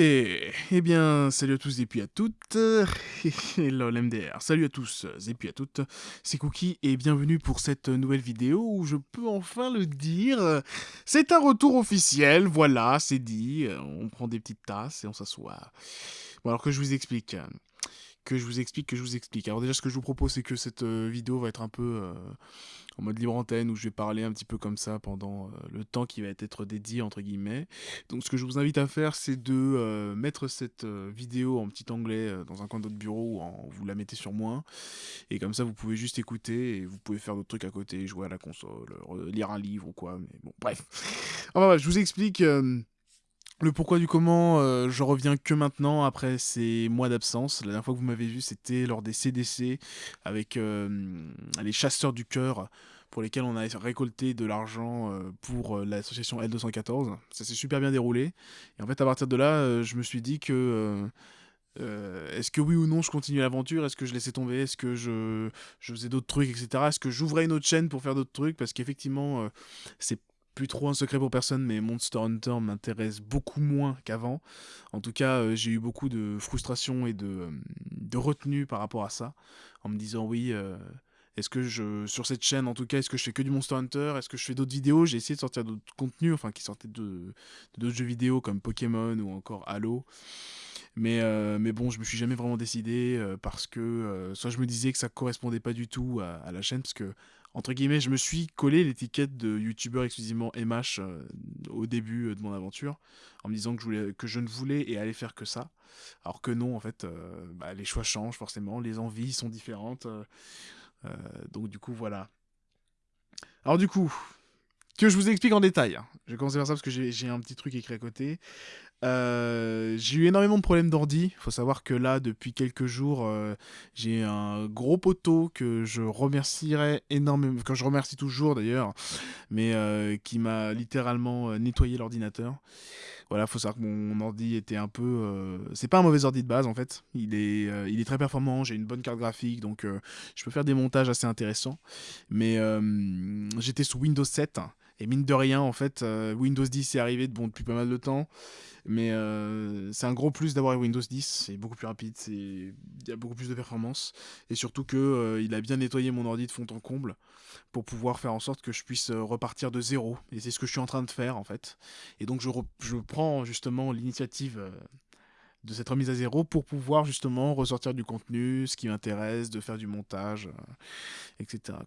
Eh bien, salut à tous et puis à toutes. Hello l'MDR. Salut à tous et puis à toutes. C'est Cookie et bienvenue pour cette nouvelle vidéo où je peux enfin le dire. C'est un retour officiel, voilà, c'est dit. On prend des petites tasses et on s'assoit. Bon alors que je vous explique que je vous explique, que je vous explique. Alors déjà, ce que je vous propose, c'est que cette euh, vidéo va être un peu euh, en mode libre antenne, où je vais parler un petit peu comme ça pendant euh, le temps qui va être dédié, entre guillemets. Donc ce que je vous invite à faire, c'est de mettre cette vidéo en petit anglais dans un coin de votre bureau, ou en, vous la mettez sur moins, et comme ça, vous pouvez juste écouter, et vous pouvez faire d'autres trucs à côté, jouer à la console, lire un livre ou quoi, mais bon, bref. Enfin, je vous explique... Le pourquoi du comment, euh, je reviens que maintenant, après ces mois d'absence. La dernière fois que vous m'avez vu, c'était lors des CDC, avec euh, les chasseurs du cœur, pour lesquels on a récolté de l'argent euh, pour l'association L214. Ça s'est super bien déroulé. Et en fait, à partir de là, je me suis dit que... est-ce que oui ou non je continue l'aventure? Est-ce que je laissais tomber? Est-ce que je, faisais d'autres trucs, etc. Est-ce que j'ouvrais une autre chaîne pour faire d'autres trucs? Parce qu'effectivement, c'est plus trop un secret pour personne, mais Monster Hunter m'intéresse beaucoup moins qu'avant. En tout cas, euh, j'ai eu beaucoup de frustration et de, euh, de, retenue par rapport à ça, en me disant oui. Euh, est-ce que je, sur cette chaîne en tout cas, est-ce que je fais que du Monster Hunter? Est-ce que je fais d'autres vidéos? J'ai essayé de sortir d'autres contenus, enfin qui sortaient de d'autres jeux vidéo comme Pokémon ou encore Halo. Mais, mais bon, je me suis jamais vraiment décidé parce que soit je me disais que ça correspondait pas du tout à, à la chaîne, parce que entre guillemets, je me suis collé l'étiquette de youtubeur exclusivement MH euh, au début euh, de mon aventure, en me disant que je, ne voulais et allais faire que ça. Alors que non, en fait, euh, bah, les choix changent forcément, les envies sont différentes. donc du coup, voilà. Alors du coup, que je vous explique en détail. Je vais commencer par ça parce que j'ai un petit truc écrit à côté. Euh, j'ai eu énormément de problèmes d'ordi. Il faut savoir que là, depuis quelques jours, euh, j'ai un gros poteau que je remercierai énormément, que je remercie toujours d'ailleurs, mais euh, qui m'a littéralement nettoyé l'ordinateur. Voilà, faut savoir que mon ordi était un peu. C'est pas un mauvais ordi de base en fait. Il est, il est très performant. J'ai une bonne carte graphique, donc je peux faire des montages assez intéressants. Mais j'étais sous Windows 7 et mine de rien, en fait, euh, Windows 10 est arrivé bon, depuis pas mal de temps. Mais euh, c'est un gros plus d'avoir Windows 10. C'est beaucoup plus rapide, il y a beaucoup plus de performance. Et surtout qu'il euh, a bien nettoyé mon ordi de fond en comble pour pouvoir faire en sorte que je puisse repartir de zéro. Et c'est ce que je suis en train de faire, en fait. Et donc, je, je prends justement l'initiative de cette remise à zéro pour pouvoir justement ressortir du contenu, ce qui m'intéresse, de faire du montage, etc.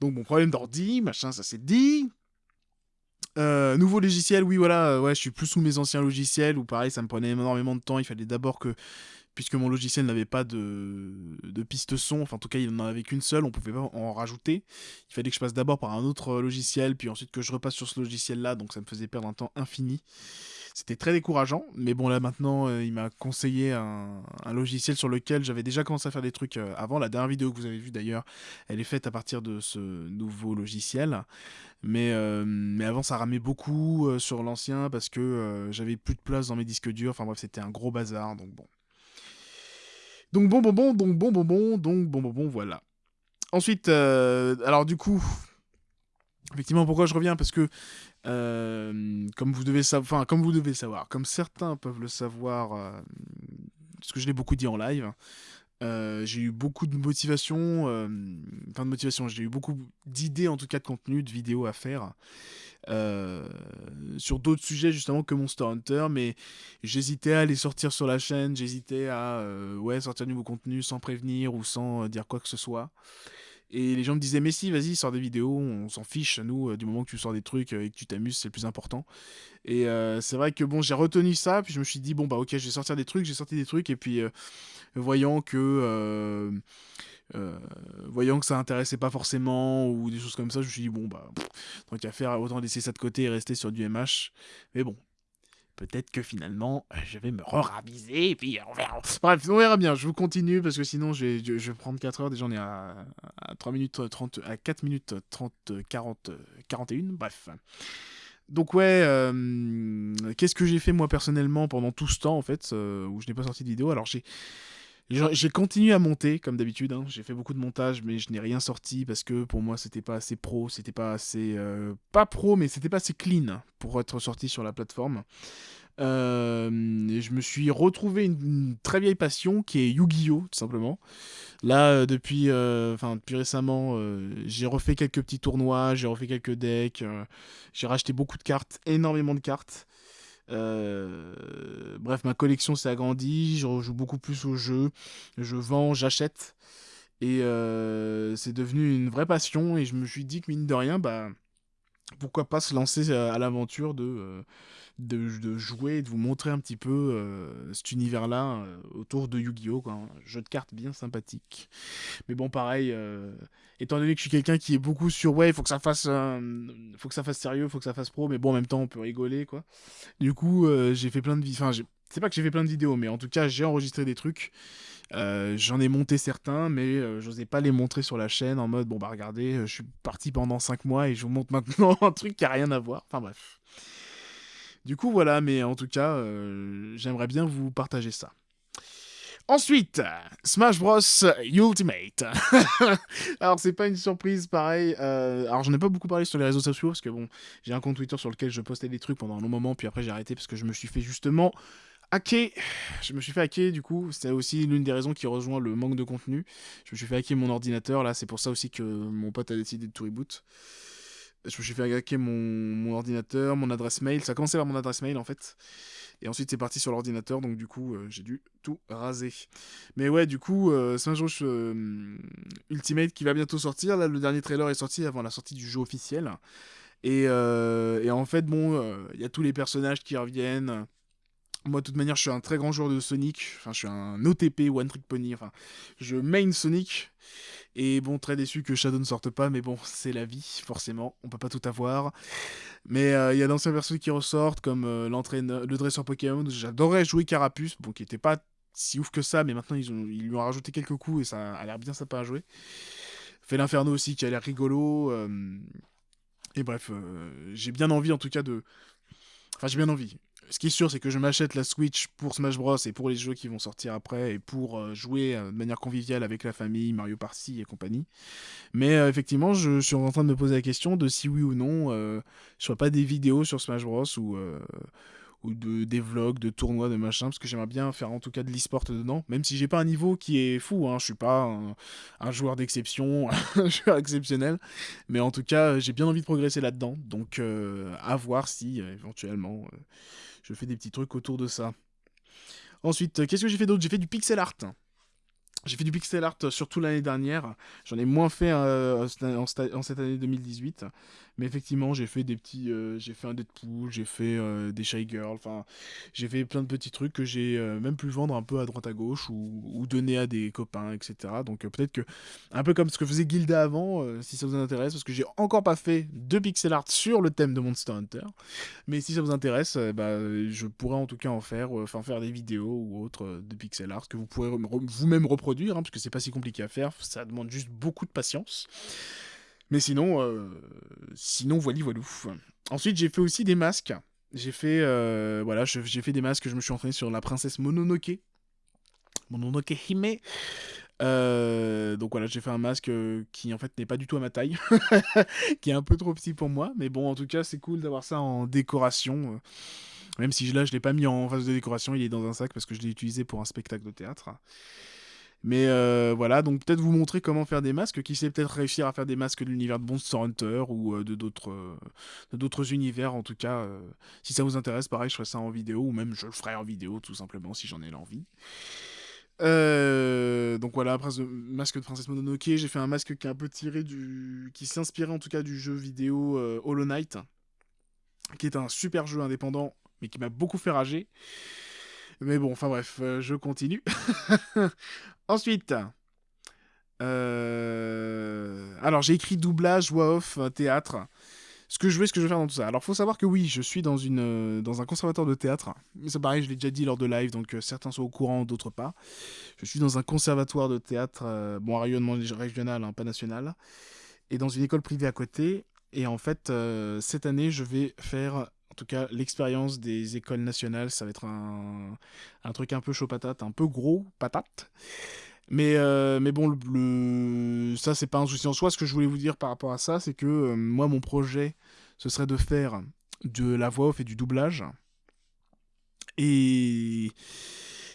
Donc bon, problème d'ordi, machin, ça c'est dit. Euh, nouveau logiciel, oui voilà, euh, ouais, je suis plus sous mes anciens logiciels où pareil, ça me prenait énormément de temps. Il fallait d'abord que, puisque mon logiciel n'avait pas de, de piste son, enfin en tout cas il n'en avait qu'une seule, on pouvait pas en rajouter. Il fallait que je passe d'abord par un autre logiciel, puis ensuite que je repasse sur ce logiciel-là, donc ça me faisait perdre un temps infini. C'était très décourageant, mais bon là maintenant euh, il m'a conseillé un, logiciel sur lequel j'avais déjà commencé à faire des trucs euh, avant. La dernière vidéo que vous avez vue d'ailleurs, elle est faite à partir de ce nouveau logiciel. Mais, euh, mais avant ça ramait beaucoup sur l'ancien parce que j'avais plus de place dans mes disques durs. Enfin bref, c'était un gros bazar, donc bon. Donc bon bon bon, donc bon bon bon, donc bon bon bon, voilà. Ensuite, alors du coup, effectivement, pourquoi je reviens? Parce que euh, comme vous devez savoir, comme certains peuvent le savoir, euh, parce que je l'ai beaucoup dit en live, euh, j'ai eu beaucoup de motivation, enfin de motivation, j'ai eu beaucoup d'idées en tout cas de contenu, de vidéos à faire sur d'autres sujets justement que Monster Hunter, mais j'hésitais à les sortir sur la chaîne, j'hésitais à ouais sortir du nouveau contenu sans prévenir ou sans dire quoi que ce soit. Et les gens me disaient, mais si, vas-y, sors des vidéos, on s'en fiche, nous, euh, du moment que tu sors des trucs euh, et que tu t'amuses, c'est le plus important. Et euh, c'est vrai que bon, j'ai retenu ça, puis je me suis dit, bon, bah ok, je vais sortir des trucs, j'ai sorti des trucs, et puis voyant que. voyant que ça intéressait pas forcément ou des choses comme ça, je me suis dit bon bah tant qu'à faire autant laisser ça de côté et rester sur du MH. Mais bon, peut-être que finalement, euh, je vais me re-raviser, et puis on verra. Bref, on verra bien, je vous continue, parce que sinon, je vais, prendre 4 heures, déjà on est à, 3 minutes 30, à 4 minutes 30, 40, 41, bref. Donc ouais, euh, qu'est-ce que j'ai fait moi personnellement pendant tout ce temps, en fait, euh, où je n'ai pas sorti de vidéo? Alors j'ai j'ai continué à monter comme d'habitude. Hein. J'ai fait beaucoup de montage, mais je n'ai rien sorti parce que pour moi c'était pas assez pro, c'était pas assez euh, pas pro, mais c'était pas assez clean pour être sorti sur la plateforme. et je me suis retrouvé une, très vieille passion qui est Yu-Gi-Oh! tout simplement. Là, depuis, enfin depuis récemment, j'ai refait quelques petits tournois, j'ai refait quelques decks, j'ai racheté beaucoup de cartes, énormément de cartes. Bref, ma collection s'est agrandie, je joue beaucoup plus au jeu, je vends, j'achète. Et c'est devenu une vraie passion et je me suis dit que mine de rien, bah pourquoi pas se lancer à l'aventure de, de, jouer et de vous montrer un petit peu cet univers-là autour de Yu-Gi-Oh! Un jeu de cartes bien sympathique. Mais bon, pareil, étant donné que je suis quelqu'un qui est beaucoup sur ouais, il faut que ça fasse, faut que ça fasse sérieux, faut que ça fasse pro, mais bon, en même temps, on peut rigoler, quoi. Du coup, j'ai fait plein de. Enfin, c'est pas que j'ai fait plein de vidéos, mais en tout cas, j'ai enregistré des trucs. Euh, j'en ai monté certains, mais euh, je n'osais pas les montrer sur la chaîne en mode bon bah regardez, euh, je suis parti pendant 5 mois et je vous montre maintenant un truc qui a rien à voir. Enfin bref. Du coup voilà, mais en tout cas, j'aimerais bien vous partager ça. Ensuite, Smash Bros Ultimate. alors c'est pas une surprise pareil. alors j'en ai pas beaucoup parlé sur les réseaux sociaux parce que bon, j'ai un compte Twitter sur lequel je postais des trucs pendant un long moment, puis après j'ai arrêté parce que je me suis fait justement hacker. Je me suis fait hacker, du coup, c'était aussi l'une des raisons qui rejoint le manque de contenu. Je me suis fait hacker mon ordinateur, là, c'est pour ça aussi que mon pote a décidé de tout reboot. Je me suis fait hacker mon, ordinateur, mon adresse mail. Ça a commencé par mon adresse mail, en fait. Et ensuite, c'est parti sur l'ordinateur, donc du coup, euh, j'ai dû tout raser. Mais ouais, du coup, euh, c'est jeu euh, Ultimate qui va bientôt sortir. Là, le dernier trailer est sorti avant la sortie du jeu officiel. Et, et en fait, bon, il y a tous les personnages qui reviennent. Moi, de toute manière, je suis un très grand joueur de Sonic. Enfin, je suis un OTP, One Trick Pony. Enfin, je main Sonic. Et bon, très déçu que Shadow ne sorte pas, mais bon, c'est la vie, forcément. On peut pas tout avoir. Mais euh, il y a d'anciens versions qui ressortent, comme euh, le dresseur Pokémon. J'adorais jouer Carapuce, bon, qui était pas si ouf que ça, mais maintenant ils, ont, ils lui ont rajouté quelques coups et ça a l'air bien sympa à jouer. Fait l'Inferno aussi, qui a l'air rigolo. Euh, et bref, j'ai bien envie en tout cas de. Enfin, j'ai bien envie ce qui est sûr, c'est que je m'achète la Switch pour Smash Bros et pour les jeux qui vont sortir après et pour euh, jouer euh, de manière conviviale avec la famille, Mario Party et compagnie. Mais euh, effectivement, je suis en train de me poser la question de si oui ou non je ferai pas des vidéos sur Smash Bros ou ou de, des vlogs, de tournois, de machin, parce que j'aimerais bien faire en tout cas de l'e-sport dedans, même si j'ai pas un niveau qui est fou, hein, je suis pas un, joueur d'exception, un joueur exceptionnel, mais en tout cas j'ai bien envie de progresser là-dedans, donc à voir si éventuellement je fais des petits trucs autour de ça. Ensuite, qu'est-ce que j'ai fait d'autre? J'ai fait du pixel art. J'ai fait du pixel art surtout l'année dernière. J'en ai moins fait euh, en, cette année 2018. Mais effectivement, j'ai fait des petits. Euh, j'ai fait un Deadpool, j'ai fait euh, des Shy Girls. Enfin, j'ai fait plein de petits trucs que j'ai même pu vendre un peu à droite à gauche ou, donner à des copains, etc. Donc peut-être que. Un peu comme ce que faisait Gilda avant, si ça vous intéresse. Parce que j'ai encore pas fait de pixel art sur le thème de Monster Hunter. Mais si ça vous intéresse, bah, je pourrais en tout cas en faire. Enfin, faire des vidéos ou autres de pixel art que vous pourrez vous-même reproduire Hein, parce que c'est pas si compliqué à faire, ça demande juste beaucoup de patience. Mais sinon, euh, sinon, voilà, voilà. Ensuite, j'ai fait aussi des masques. J'ai fait, euh, voilà, j'ai fait des masques, je me suis entraîné sur la princesse Mononoke. Mononoke Hime. Euh, donc voilà, j'ai fait un masque qui en fait n'est pas du tout à ma taille, qui est un peu trop petit pour moi, mais bon, en tout cas, c'est cool d'avoir ça en décoration. Même si là, je l'ai pas mis en phase de décoration, il est dans un sac parce que je l'ai utilisé pour un spectacle de théâtre. Mais euh, voilà, donc peut-être vous montrer comment faire des masques, qui sait peut-être réussir à faire des masques de l'univers de Monster Hunter ou euh, de d'autres euh, d'autres univers en tout cas. si ça vous intéresse, pareil, je ferai ça en vidéo ou même je le ferai en vidéo tout simplement si j'en ai l'envie. donc voilà, après ce masque de Princesse Mononoke, j'ai fait un masque qui est un peu tiré du... qui s'inspirait en tout cas du jeu vidéo Hollow Knight, qui est un super jeu indépendant, mais qui m'a beaucoup fait rager. Mais bon, enfin bref, je continue. Ensuite, euh, alors j'ai écrit doublage, voix off, euh, théâtre. Ce que je veux, ce que je veux faire dans tout ça. Alors faut savoir que oui, je suis dans, une, euh, dans un conservatoire de théâtre. C'est pareil, je l'ai déjà dit lors de live, donc certains sont au courant, d'autres pas. Je suis dans un conservatoire de théâtre, bon, à rayonnement régional, hein, pas national, et dans une école privée à côté. Et en fait, cette année, je vais faire tout cas, l'expérience des écoles nationales, ça va être un, truc un peu chaud patate, un peu gros patate. Mais, euh, mais bon, le, ça, c'est pas un souci en soi. Ce que je voulais vous dire par rapport à ça, c'est que euh, moi, mon projet, ce serait de faire de la voix off et du doublage. Et...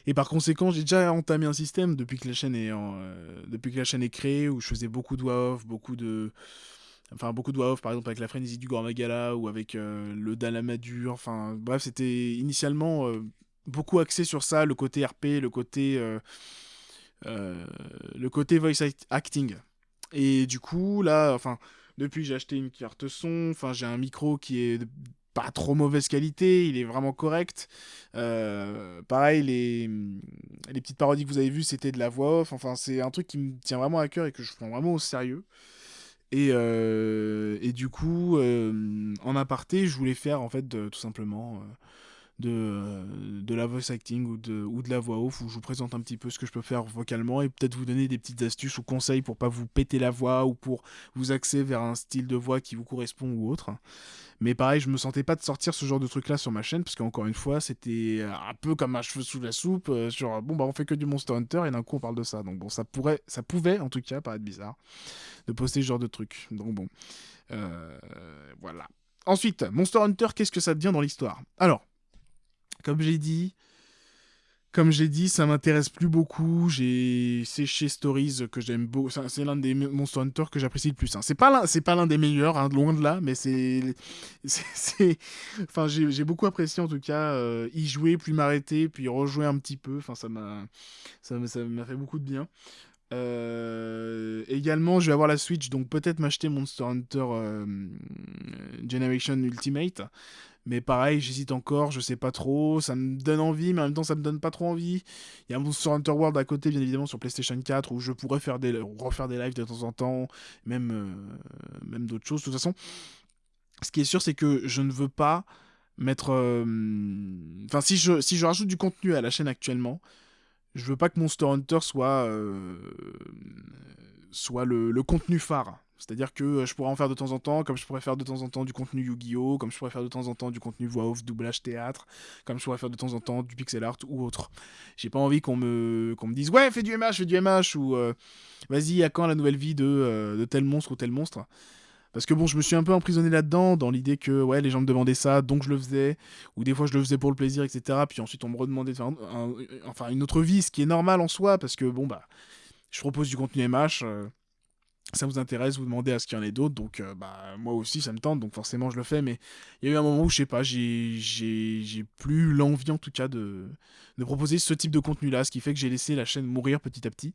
Et par conséquent, j'ai déjà entamé un système depuis que la chaîne est, euh, depuis que la chaîne est créée, où je faisais beaucoup de voix off, beaucoup de... Enfin, beaucoup de voix off, par exemple, avec la frénésie du Gormagala, ou avec euh, le Dalamadur, enfin, bref, c'était initialement euh, beaucoup axé sur ça, le côté RP, le côté... le côté voice acting. Et du coup, là, enfin, depuis j'ai acheté une carte son, enfin, j'ai un micro qui est pas trop mauvaise qualité, il est vraiment correct. Euh, pareil, les, les petites parodies que vous avez vues, c'était de la voix off. Enfin, c'est un truc qui me tient vraiment à cœur et que je prends vraiment au sérieux. Et, euh, et du coup, euh, en aparté, je voulais faire en fait tout simplement de, de la voice acting ou de, ou de la voix off où je vous présente un petit peu ce que je peux faire vocalement et peut-être vous donner des petites astuces ou conseils pour pas vous péter la voix ou pour vous axer vers un style de voix qui vous correspond ou autre. Mais pareil, je me sentais pas de sortir ce genre de truc là sur ma chaîne parce qu'encore une fois, c'était un peu comme un cheveu sous la soupe euh, sur bon bah on fait que du Monster Hunter et d'un coup on parle de ça. Donc bon, ça pourrait ça pouvait en tout cas paraître bizarre de poster ce genre de truc. Donc bon. Euh, voilà. Ensuite, Monster Hunter, qu'est-ce que ça devient dans l'histoire? Alors, comme j'ai dit, comme j'ai dit, ça m'intéresse plus beaucoup. J'ai séché Stories que j'aime beaucoup. C'est l'un des Monster Hunter que j'apprécie le plus. Hein. C'est pas l'un, des meilleurs, hein, loin de là, mais c'est, enfin j'ai beaucoup apprécié en tout cas euh, y jouer, puis m'arrêter, puis rejouer un petit peu. Enfin ça m'a, ça fait beaucoup de bien. Euh, également, je vais avoir la Switch, donc peut-être m'acheter Monster Hunter euh, Generation Ultimate. Mais pareil, j'hésite encore, je sais pas trop. Ça me donne envie, mais en même temps, ça me donne pas trop envie. Il y a Monster Hunter World à côté, bien évidemment, sur PlayStation 4, où je pourrais faire des, refaire des lives de temps en temps, même, euh, même d'autres choses. De toute façon, ce qui est sûr, c'est que je ne veux pas mettre. Euh, enfin, si je, si je rajoute du contenu à la chaîne actuellement, je veux pas que Monster Hunter soit, euh, soit le, le contenu phare. C'est-à-dire que euh, je pourrais en faire de temps en temps, comme je pourrais faire de temps en temps du contenu Yu-Gi-Oh!, comme je pourrais faire de temps en temps du contenu voix off, doublage théâtre, comme je pourrais faire de temps en temps du pixel art ou autre. J'ai pas envie qu'on me, qu'on me dise ouais, fais du MH, fais du MH, ou euh, vas-y, à quand la nouvelle vie de, euh, de tel monstre ou tel monstre? Parce que bon, je me suis un peu emprisonné là-dedans, dans l'idée que ouais, les gens me demandaient ça, donc je le faisais, ou des fois je le faisais pour le plaisir, etc. Puis ensuite on me redemandait enfin une autre vie, ce qui est normal en soi, parce que bon bah, je propose du contenu MH, ça vous intéresse, vous demandez à ce qu'il y en ait d'autres, donc euh, bah, moi aussi ça me tente, donc forcément je le fais, mais il y a eu un moment où je sais pas, j'ai plus l'envie en tout cas de, de proposer ce type de contenu-là, ce qui fait que j'ai laissé la chaîne mourir petit à petit.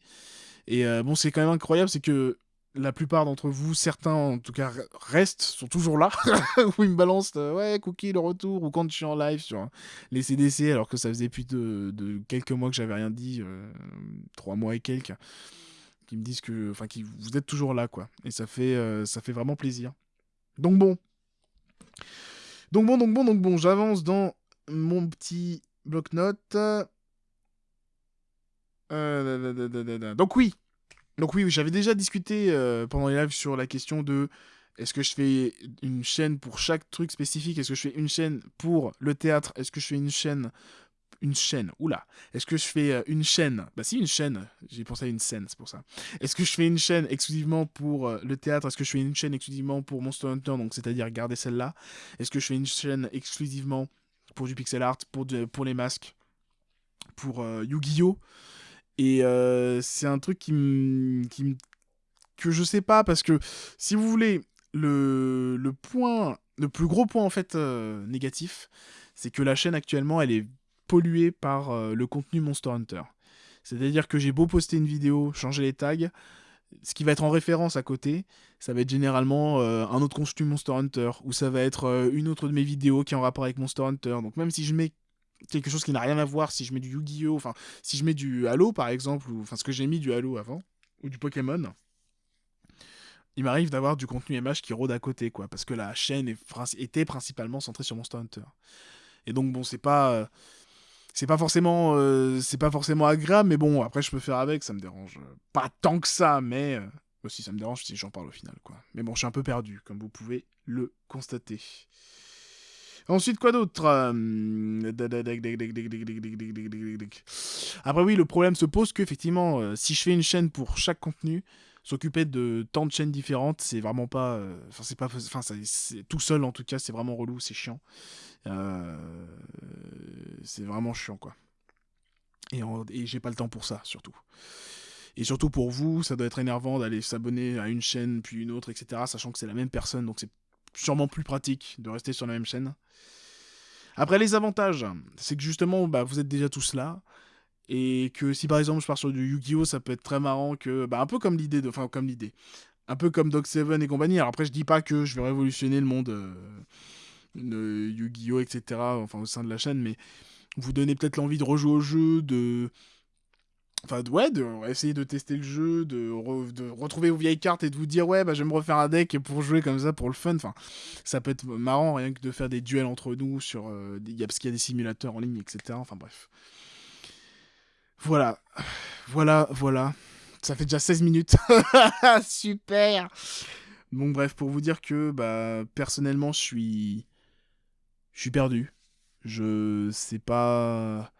Et euh, bon, c'est quand même incroyable, c'est que la plupart d'entre vous, certains en tout cas restent, sont toujours là, où ils me balancent euh, ouais Cookie le retour ou quand je suis en live sur les CDC alors que ça faisait plus de, de quelques mois que j'avais rien dit, trois mois et quelques qui me disent que, enfin, qui vous êtes toujours là, quoi. Et ça fait, euh, ça fait vraiment plaisir. Donc bon. Donc bon, donc bon, donc bon, j'avance dans mon petit bloc-notes. Euh, donc oui. Donc oui, j'avais déjà discuté euh, pendant les lives sur la question de est-ce que je fais une chaîne pour chaque truc spécifique? Est-ce que je fais une chaîne pour le théâtre? Est-ce que je fais une chaîne une chaîne. Oula, est-ce que je fais euh, une chaîne? Bah si, une chaîne. J'ai pensé à une scène, c'est pour ça. Est-ce que je fais une chaîne exclusivement pour euh, le théâtre? Est-ce que je fais une chaîne exclusivement pour Monster Hunter Donc c'est-à-dire garder celle-là? Est-ce que je fais une chaîne exclusivement pour du pixel art, pour, pour les masques, pour euh, Yu-Gi-Oh Et c'est un truc qui me... que je sais pas parce que si vous voulez le, le point le plus gros point en fait négatif c'est que la chaîne actuellement elle est pollué par euh, le contenu Monster Hunter. C'est-à-dire que j'ai beau poster une vidéo, changer les tags, ce qui va être en référence à côté, ça va être généralement euh, un autre contenu Monster Hunter, ou ça va être euh, une autre de mes vidéos qui est en rapport avec Monster Hunter. Donc même si je mets quelque chose qui n'a rien à voir, si je mets du Yu-Gi-Oh, enfin si je mets du Halo par exemple, ou enfin ce que j'ai mis du Halo avant, ou du Pokémon, il m'arrive d'avoir du contenu MH qui rôde à côté, quoi, parce que la chaîne était principalement centrée sur Monster Hunter. Et donc bon, c'est pas c'est pas forcément euh, c'est pas forcément agréable mais bon après je peux faire avec ça me dérange pas tant que ça mais aussi ça me dérange si j'en parle au final mais bon je suis un peu perdu comme vous pouvez le constater. Ensuite, quoi d'autre Après, oui, le problème se pose qu'effectivement, si je fais une chaîne pour chaque contenu, s'occuper de tant de chaînes différentes, c'est vraiment pas. Enfin, c'est pas. Enfin, tout seul en tout cas, c'est vraiment relou, c'est chiant. c'est vraiment chiant, quoi. Et, et j'ai pas le temps pour ça, surtout. Et surtout pour vous, ça doit être énervant d'aller s'abonner à une chaîne, puis une autre, etc. Sachant que c'est la même personne, donc c'est sûrement plus pratique de rester sur la même chaîne. Après, les avantages, c'est que justement, bah, vous êtes déjà tous là. Et que si par exemple je pars sur du Yu-Gi-Oh, ça peut être très marrant que. Bah, un peu comme l'idée de. Enfin, comme l'idée. Un peu comme Dog Seven et compagnie. Alors après, je dis pas que je vais révolutionner le monde euh, de Yu-Gi-Oh, etc. Enfin, au sein de la chaîne, mais vous donnez peut-être l'envie de rejouer au jeu, de Enfin, ouais, de essayer de tester le jeu, de, retrouver vos vieilles cartes et de vous dire, ouais, bah, je vais me refaire un deck pour jouer comme ça pour le fun. Enfin, ça peut être marrant rien que de faire des duels entre nous sur. Euh, parce qu'il y a des simulateurs en ligne, etc. Enfin, bref. Voilà. Voilà, voilà. Ça fait déjà 16 minutes. Super! Bon, bref, pour vous dire que, bah, personnellement, je suis. Je suis perdu. Je sais pas.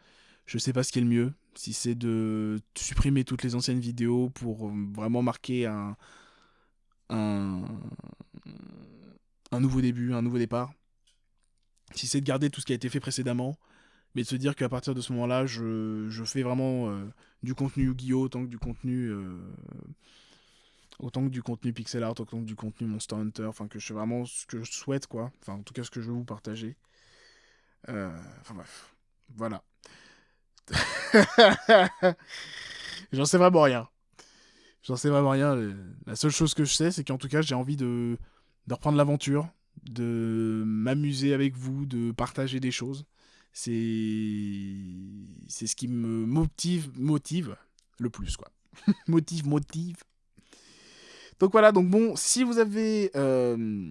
Je sais pas ce qui est le mieux si c'est de supprimer toutes les anciennes vidéos pour vraiment marquer un, un, un nouveau début, un nouveau départ, si c'est de garder tout ce qui a été fait précédemment, mais de se dire qu'à partir de ce moment-là, je, je, fais vraiment euh, du contenu Yu-Gi-Oh! autant que du contenu. Euh, autant que du contenu pixel art, autant que du contenu Monster Hunter, enfin que je fais vraiment ce que je souhaite, quoi. Enfin, en tout cas, ce que je veux vous partager. enfin bref, voilà. J'en sais vraiment rien. J'en sais vraiment rien. La seule chose que je sais, c'est qu'en tout cas, j'ai envie de, de reprendre l'aventure, de m'amuser avec vous, de partager des choses. C'est c'est ce qui me motive motive le plus quoi. motive motive. Donc voilà, donc bon, si vous avez euh,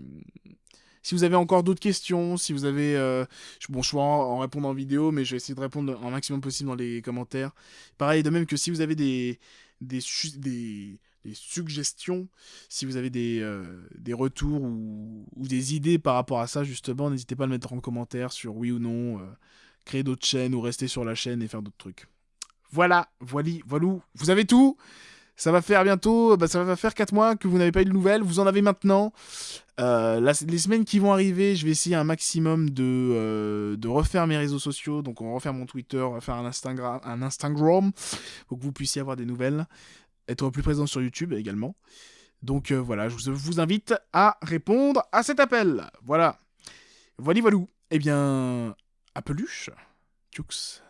si vous avez encore d'autres questions, si vous avez... Euh, bon, je vais en, répondre en vidéo, mais je vais essayer de répondre un maximum possible dans les commentaires. Pareil, de même que si vous avez des, suggestions, si vous avez des, euh, des retours ou, des idées par rapport à ça, justement, n'hésitez pas à le mettre en commentaire sur oui ou non, euh, créer d'autres chaînes ou rester sur la chaîne et faire d'autres trucs. Voilà, voilà, voilà, vous avez tout ça va faire bientôt, bah, ça va faire 4 mois que vous n'avez pas eu de nouvelles, vous en avez maintenant. Euh, les semaines qui vont arriver, je vais essayer un maximum de, euh, de refaire mes réseaux sociaux. Donc, on va refaire mon Twitter, on va faire un Instagram, un Instagram pour que vous puissiez avoir des nouvelles. Être plus présent sur YouTube également. Donc, euh, voilà, je vous invite à répondre à cet appel. Voilà. Voilà, voilà. Eh bien, à peluche. Tchouks.